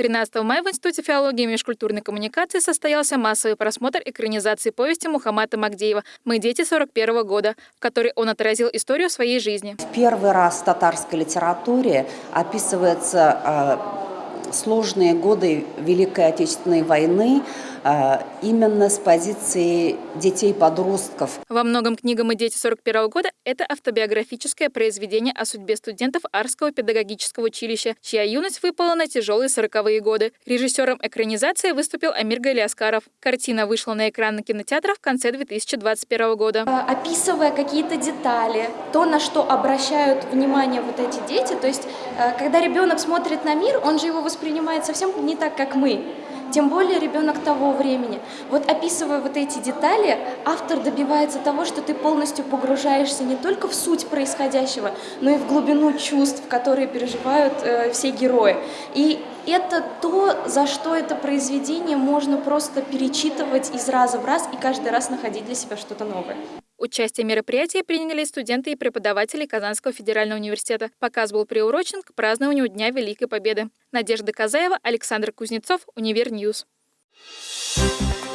13 мая в Институте филологии и межкультурной коммуникации состоялся массовый просмотр экранизации повести Мухаммада Магдеева «Мы дети 41 года», в которой он отразил историю своей жизни. В первый раз в татарской литературе описывается э, сложные годы Великой Отечественной войны, именно с позиции детей-подростков. Во многом книга «Мы дети 41 года» — это автобиографическое произведение о судьбе студентов Арского педагогического училища, чья юность выпала на тяжелые сороковые годы. Режиссером экранизации выступил Амир Галиаскаров. Картина вышла на экраны кинотеатров в конце 2021 года. Э, описывая какие-то детали, то, на что обращают внимание вот эти дети, то есть, э, когда ребенок смотрит на мир, он же его воспринимает совсем не так, как мы тем более ребенок того времени. Вот описывая вот эти детали, автор добивается того, что ты полностью погружаешься не только в суть происходящего, но и в глубину чувств, которые переживают э, все герои. И это то, за что это произведение можно просто перечитывать из раза в раз и каждый раз находить для себя что-то новое. Участие в мероприятии приняли студенты и преподаватели Казанского федерального университета. Показ был приурочен к празднованию Дня Великой Победы. Надежда Казаева, Александр Кузнецов, Univer News. Thank